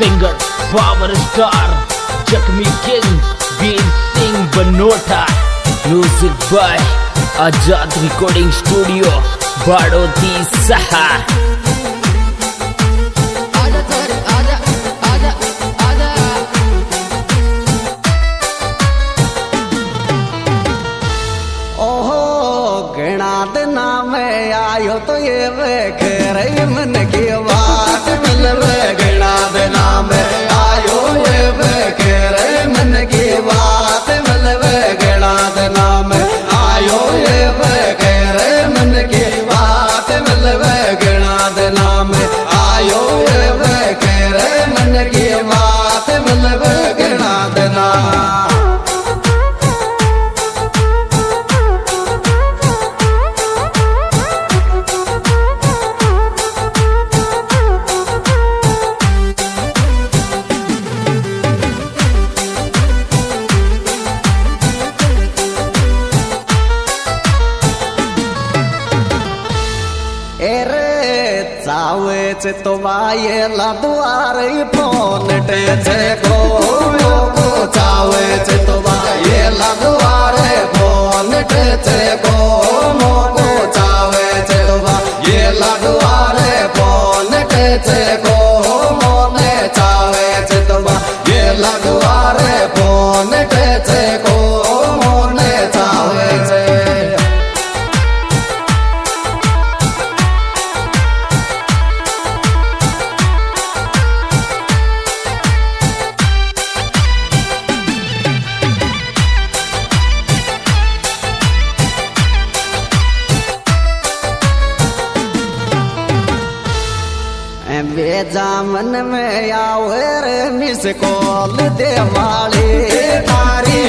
Singer power star जख्मी king Veer Singh Banota music by Azad recording studio Baroti सहा घना दिना में आयो तो ये वेख रही मन की बात दिना में आयो ये वेख मन की बात। चावेच तो वाये दुआरे फ़ोन टेचे को को से तो वाये दुआरे फ़ोन टेचे को मोको से तो वाये दुआरे फ़ोन टेचे बेजामन में आवे रे मिस कॉल दे तारी तारी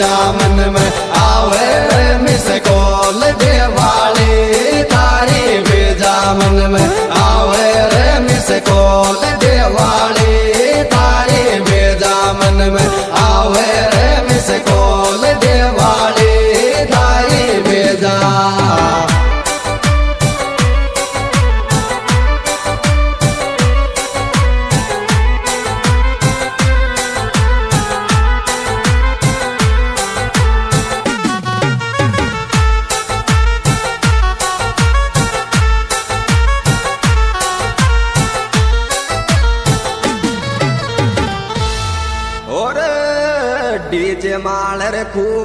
जामन में आवे रे मिस कॉल दे वाली तारी जामन में जामन रे could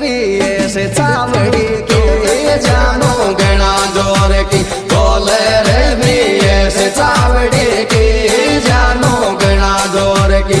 भी ऐसे चावड़ी के। जानो गणा ज़ोर की। बोल रे भी ऐसे चावड़ी के। जानो गणा ज़ोर की।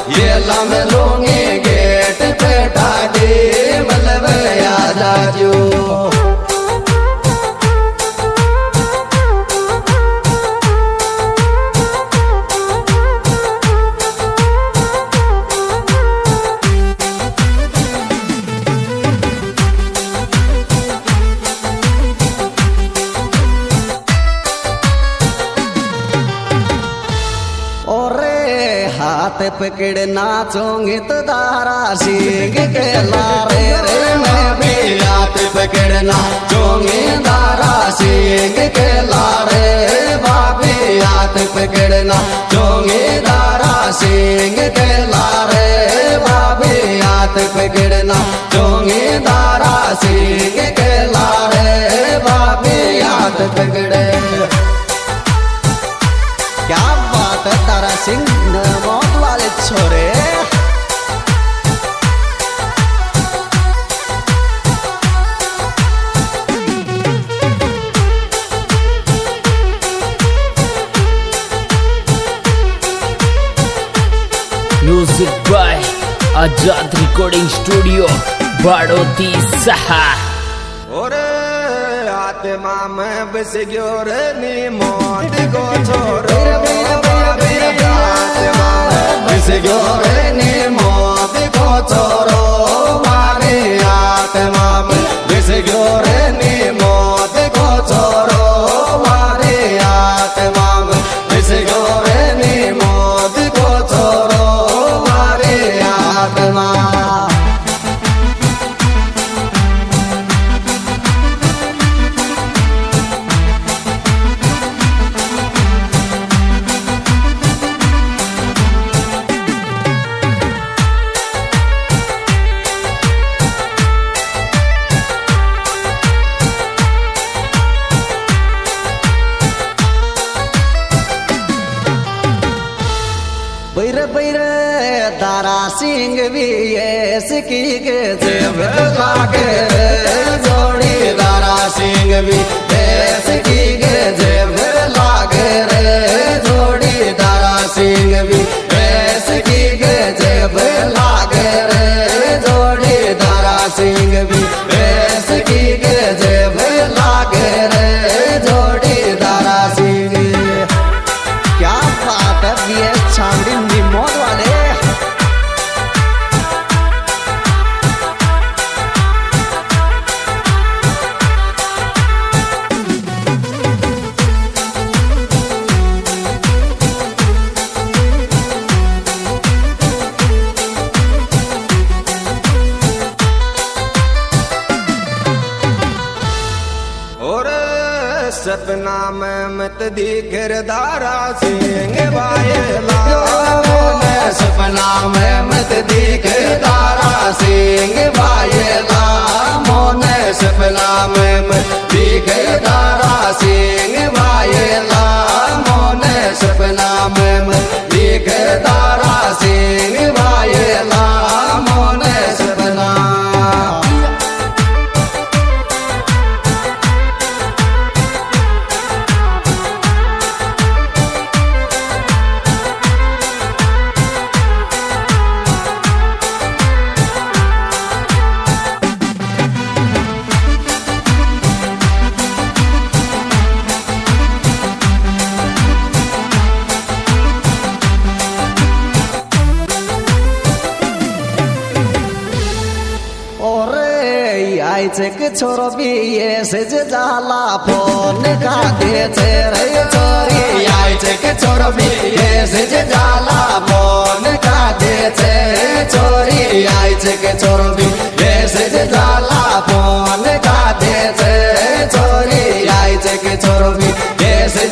हाथ पकड़ नाचोंगे तो दारा सिंह के लारे रे, मैं भी हाथ पकड़ नाचोंगे, दारा सिंह के लारे भाभी हाथ पकड़ नाचोंगे। Music by Azad recording studio Baroti सहा ओरे आत्मा में बस गयो रे नी मौत को छोड़ो बैर बैर तारा सिंह भी सिकी के जेब लागे जोड़ी तारा सिंह भी सिकी के जेब लागे रे। जोड़ी तारा सिंह भी सपना में मत दी दारा सिंह बायला सपना में मत दी दारा सिंह बायला मोने सपना में मत दी दारा आइचे के छोरो बिये से जे जाला फ़ोन का दे छे रे छोरी आइचे के छोरो बिये से जे जाला फ़ोन का दे छे छोरी आइचे के छोरो बिये से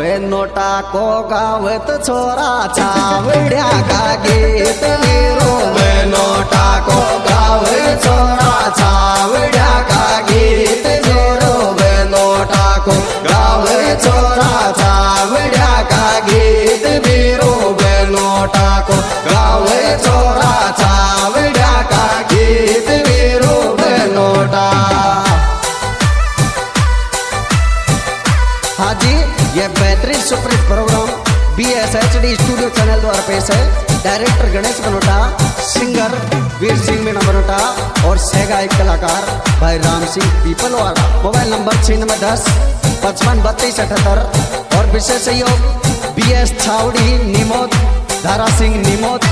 वे नोटा को गावत छोरा चावड्या का गीत मेरो वे नोटा को गावे छोरा चावड्या का गीत मेरो वे नोटा को गावे छोरा चावड्या का गीत मेरो वे नोटा को गावे छोरा superhit programme B S H D studio channel द्वारा पेश है। डायरेक्टर गणेश बनोटा सिंगर वीर सिंह मीणा बनोटा, और सहगायक कलाकार भाई राम सिंह पीपल पीपलवाड़ा। मोबाइल नंबर छियानवे दस, पचपन बत्तीस अठहत्तर, और विशेष सहयोग बी एस छावड़ी, निमोद, धारा सिंह, निमोद।